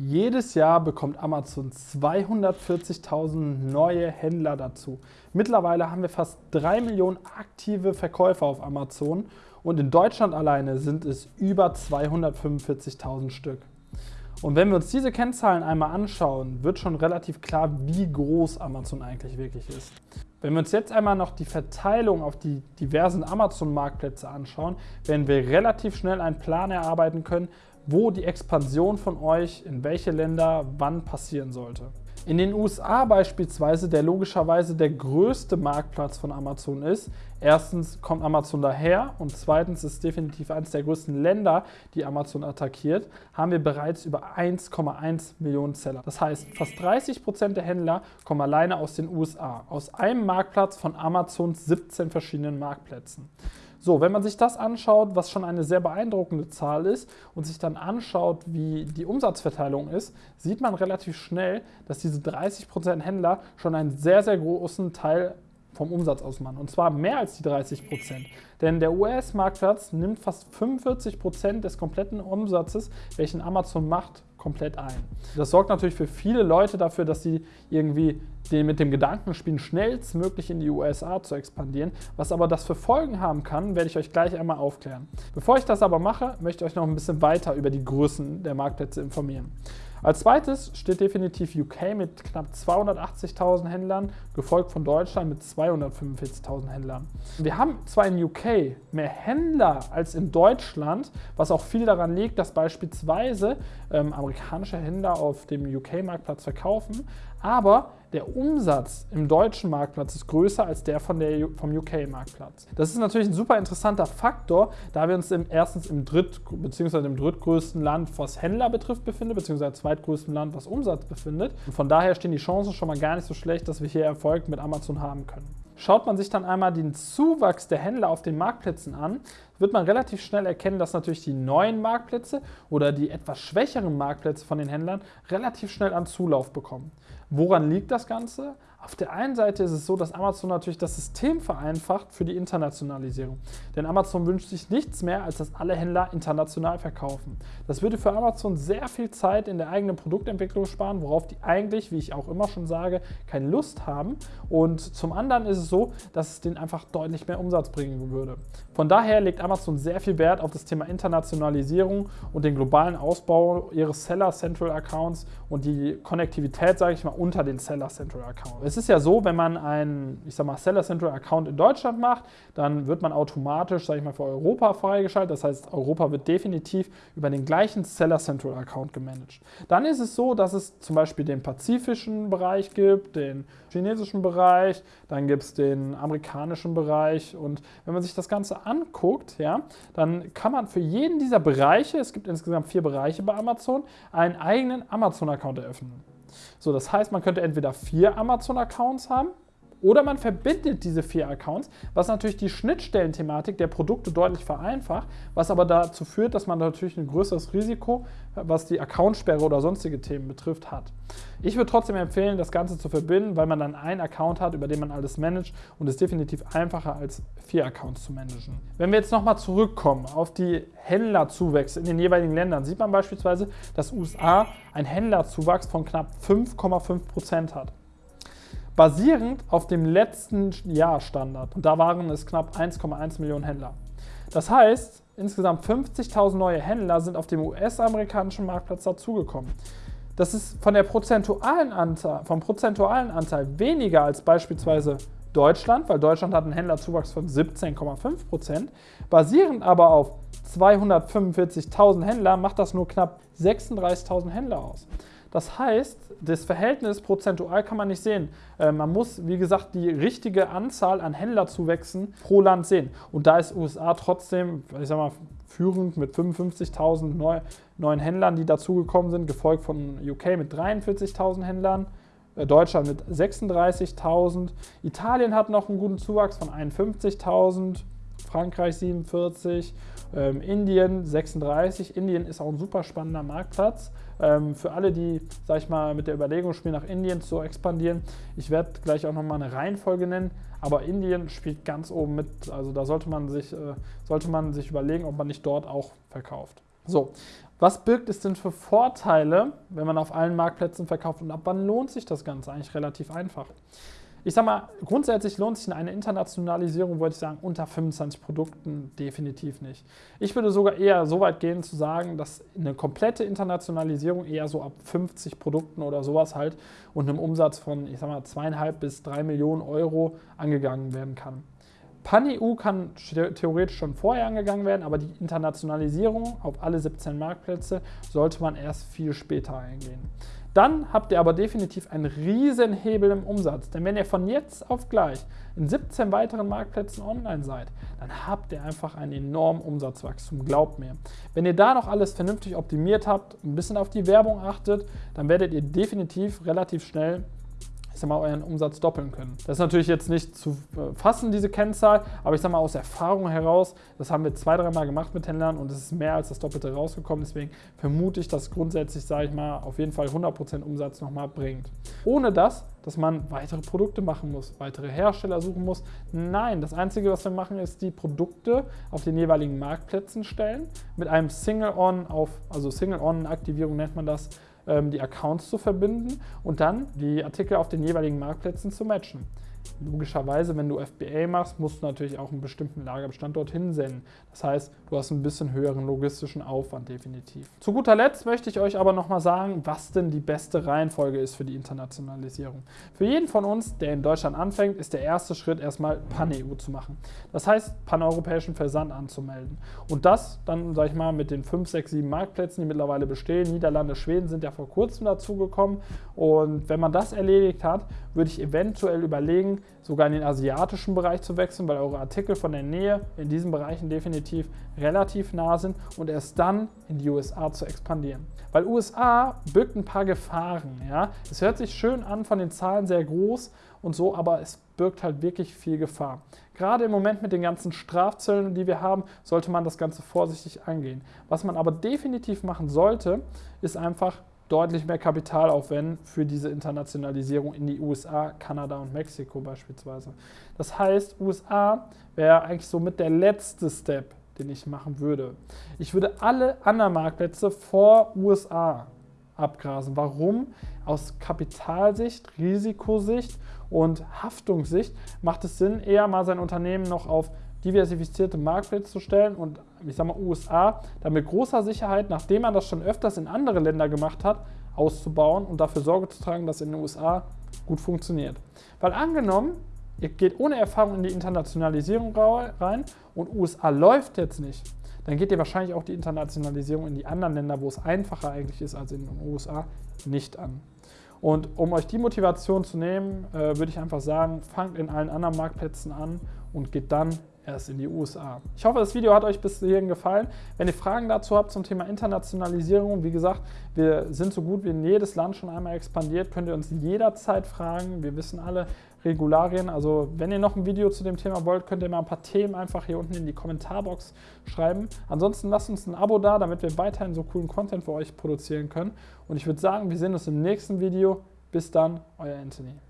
Jedes Jahr bekommt Amazon 240.000 neue Händler dazu. Mittlerweile haben wir fast 3 Millionen aktive Verkäufer auf Amazon und in Deutschland alleine sind es über 245.000 Stück. Und wenn wir uns diese Kennzahlen einmal anschauen, wird schon relativ klar, wie groß Amazon eigentlich wirklich ist. Wenn wir uns jetzt einmal noch die Verteilung auf die diversen Amazon-Marktplätze anschauen, werden wir relativ schnell einen Plan erarbeiten können, wo die Expansion von euch in welche Länder wann passieren sollte. In den USA beispielsweise, der logischerweise der größte Marktplatz von Amazon ist, erstens kommt Amazon daher und zweitens ist definitiv eines der größten Länder, die Amazon attackiert, haben wir bereits über 1,1 Millionen Seller. Das heißt, fast 30 Prozent der Händler kommen alleine aus den USA, aus einem Marktplatz von Amazons 17 verschiedenen Marktplätzen. So, wenn man sich das anschaut, was schon eine sehr beeindruckende Zahl ist und sich dann anschaut, wie die Umsatzverteilung ist, sieht man relativ schnell, dass diese 30% Händler schon einen sehr, sehr großen Teil vom Umsatz ausmachen. Und zwar mehr als die 30% Denn der US-Marktplatz nimmt fast 45% des kompletten Umsatzes, welchen Amazon macht, komplett ein. Das sorgt natürlich für viele Leute dafür, dass sie irgendwie mit dem Gedanken spielen, schnellstmöglich in die USA zu expandieren. Was aber das für Folgen haben kann, werde ich euch gleich einmal aufklären. Bevor ich das aber mache, möchte ich euch noch ein bisschen weiter über die Größen der Marktplätze informieren. Als zweites steht definitiv UK mit knapp 280.000 Händlern, gefolgt von Deutschland mit 245.000 Händlern. Wir haben zwar in UK mehr Händler als in Deutschland, was auch viel daran liegt, dass beispielsweise ähm, amerikanische Händler auf dem UK-Marktplatz verkaufen, aber der Umsatz im deutschen Marktplatz ist größer als der, von der vom UK-Marktplatz. Das ist natürlich ein super interessanter Faktor, da wir uns im, erstens im dritt- bzw. im drittgrößten Land, was Händler betrifft, befinden, bzw. zweitgrößten Land, was Umsatz befindet. Und von daher stehen die Chancen schon mal gar nicht so schlecht, dass wir hier Erfolg mit Amazon haben können. Schaut man sich dann einmal den Zuwachs der Händler auf den Marktplätzen an, wird man relativ schnell erkennen, dass natürlich die neuen Marktplätze oder die etwas schwächeren Marktplätze von den Händlern relativ schnell an Zulauf bekommen. Woran liegt das Ganze? Auf der einen Seite ist es so, dass Amazon natürlich das System vereinfacht für die Internationalisierung. Denn Amazon wünscht sich nichts mehr, als dass alle Händler international verkaufen. Das würde für Amazon sehr viel Zeit in der eigenen Produktentwicklung sparen, worauf die eigentlich, wie ich auch immer schon sage, keine Lust haben. Und zum anderen ist es so, dass es denen einfach deutlich mehr Umsatz bringen würde. Von daher legt Amazon sehr viel Wert auf das Thema Internationalisierung und den globalen Ausbau ihres Seller Central Accounts und die Konnektivität, sage ich mal, unter den Seller Central Accounts. Es ist ja so, wenn man einen, ich sag mal, Seller Central Account in Deutschland macht, dann wird man automatisch, sage ich mal, für Europa freigeschaltet. Das heißt, Europa wird definitiv über den gleichen Seller Central Account gemanagt. Dann ist es so, dass es zum Beispiel den pazifischen Bereich gibt, den chinesischen Bereich, dann gibt es den amerikanischen Bereich und wenn man sich das Ganze anguckt, ja, dann kann man für jeden dieser Bereiche, es gibt insgesamt vier Bereiche bei Amazon, einen eigenen Amazon-Account eröffnen. So, das heißt, man könnte entweder vier Amazon-Accounts haben oder man verbindet diese vier Accounts, was natürlich die Schnittstellenthematik der Produkte deutlich vereinfacht, was aber dazu führt, dass man natürlich ein größeres Risiko, was die Accountsperre oder sonstige Themen betrifft, hat. Ich würde trotzdem empfehlen, das Ganze zu verbinden, weil man dann einen Account hat, über den man alles managt und es ist definitiv einfacher als vier Accounts zu managen. Wenn wir jetzt nochmal zurückkommen auf die Händlerzuwächse in den jeweiligen Ländern, sieht man beispielsweise, dass USA einen Händlerzuwachs von knapp 5,5% hat basierend auf dem letzten Jahr Standard. Und da waren es knapp 1,1 Millionen Händler. Das heißt, insgesamt 50.000 neue Händler sind auf dem US-amerikanischen Marktplatz dazugekommen. Das ist von der prozentualen Anteil, vom prozentualen Anteil weniger als beispielsweise Deutschland, weil Deutschland hat einen Händlerzuwachs von 17,5%. Basierend aber auf 245.000 Händler macht das nur knapp 36.000 Händler aus. Das heißt, das Verhältnis prozentual kann man nicht sehen. Äh, man muss, wie gesagt, die richtige Anzahl an Händlerzuwächsen pro Land sehen. Und da ist USA trotzdem, ich sag mal, führend mit 55.000 neu, neuen Händlern, die dazugekommen sind, gefolgt von UK mit 43.000 Händlern. Äh, Deutschland mit 36.000. Italien hat noch einen guten Zuwachs von 51.000. Frankreich 47, ähm, Indien 36. Indien ist auch ein super spannender Marktplatz. Ähm, für alle, die, sag ich mal, mit der Überlegung spielen, nach Indien zu expandieren. Ich werde gleich auch nochmal eine Reihenfolge nennen, aber Indien spielt ganz oben mit. Also da sollte man sich, äh, sollte man sich überlegen, ob man nicht dort auch verkauft. So, was birgt es denn für Vorteile, wenn man auf allen Marktplätzen verkauft und ab wann lohnt sich das Ganze? Eigentlich relativ einfach. Ich sag mal, grundsätzlich lohnt sich eine Internationalisierung, würde ich sagen, unter 25 Produkten definitiv nicht. Ich würde sogar eher so weit gehen zu sagen, dass eine komplette Internationalisierung eher so ab 50 Produkten oder sowas halt und einem Umsatz von, ich sag mal, zweieinhalb bis drei Millionen Euro angegangen werden kann. Pan-EU kann theoretisch schon vorher angegangen werden, aber die Internationalisierung auf alle 17 Marktplätze sollte man erst viel später eingehen. Dann habt ihr aber definitiv einen riesen Hebel im Umsatz. Denn wenn ihr von jetzt auf gleich in 17 weiteren Marktplätzen online seid, dann habt ihr einfach einen enormen Umsatzwachstum, glaubt mir. Wenn ihr da noch alles vernünftig optimiert habt, ein bisschen auf die Werbung achtet, dann werdet ihr definitiv relativ schnell ich sag mal, euren Umsatz doppeln können. Das ist natürlich jetzt nicht zu äh, fassen, diese Kennzahl, aber ich sag mal aus Erfahrung heraus, das haben wir zwei, dreimal gemacht mit Händlern und es ist mehr als das Doppelte rausgekommen. Deswegen vermute ich, dass grundsätzlich, sage ich mal, auf jeden Fall 100% Umsatz nochmal bringt. Ohne das, dass man weitere Produkte machen muss, weitere Hersteller suchen muss. Nein, das Einzige, was wir machen, ist die Produkte auf den jeweiligen Marktplätzen stellen, mit einem Single-On auf, also Single-On-Aktivierung nennt man das, die Accounts zu verbinden und dann die Artikel auf den jeweiligen Marktplätzen zu matchen. Logischerweise, wenn du FBA machst, musst du natürlich auch einen bestimmten Lagerbestand dorthin senden. Das heißt, du hast einen bisschen höheren logistischen Aufwand definitiv. Zu guter Letzt möchte ich euch aber nochmal sagen, was denn die beste Reihenfolge ist für die Internationalisierung. Für jeden von uns, der in Deutschland anfängt, ist der erste Schritt erstmal Pan-EU zu machen. Das heißt, paneuropäischen Versand anzumelden. Und das dann, sag ich mal, mit den 5, 6, 7 Marktplätzen, die mittlerweile bestehen. Niederlande, Schweden sind ja vor kurzem dazugekommen. Und wenn man das erledigt hat, würde ich eventuell überlegen, sogar in den asiatischen Bereich zu wechseln, weil eure Artikel von der Nähe in diesen Bereichen definitiv relativ nah sind und erst dann in die USA zu expandieren. Weil USA birgt ein paar Gefahren. Ja? Es hört sich schön an, von den Zahlen sehr groß und so, aber es birgt halt wirklich viel Gefahr. Gerade im Moment mit den ganzen Strafzöllen, die wir haben, sollte man das Ganze vorsichtig angehen. Was man aber definitiv machen sollte, ist einfach deutlich mehr Kapital aufwenden für diese Internationalisierung in die USA, Kanada und Mexiko beispielsweise. Das heißt, USA wäre eigentlich so mit der letzte Step, den ich machen würde. Ich würde alle anderen Marktplätze vor USA abgrasen. Warum? Aus Kapitalsicht, Risikosicht und Haftungssicht macht es Sinn, eher mal sein Unternehmen noch auf diversifizierte Marktplätze zu stellen und ich sage mal USA, dann mit großer Sicherheit, nachdem man das schon öfters in andere Länder gemacht hat, auszubauen und dafür Sorge zu tragen, dass in den USA gut funktioniert. Weil angenommen, ihr geht ohne Erfahrung in die Internationalisierung rein und USA läuft jetzt nicht, dann geht ihr wahrscheinlich auch die Internationalisierung in die anderen Länder, wo es einfacher eigentlich ist als in den USA, nicht an. Und um euch die Motivation zu nehmen, äh, würde ich einfach sagen, fangt in allen anderen Marktplätzen an und geht dann erst in die USA. Ich hoffe, das Video hat euch bis hierhin gefallen. Wenn ihr Fragen dazu habt zum Thema Internationalisierung, wie gesagt, wir sind so gut wie in jedes Land schon einmal expandiert, könnt ihr uns jederzeit fragen. Wir wissen alle Regularien. Also wenn ihr noch ein Video zu dem Thema wollt, könnt ihr mal ein paar Themen einfach hier unten in die Kommentarbox schreiben. Ansonsten lasst uns ein Abo da, damit wir weiterhin so coolen Content für euch produzieren können. Und ich würde sagen, wir sehen uns im nächsten Video. Bis dann, euer Anthony.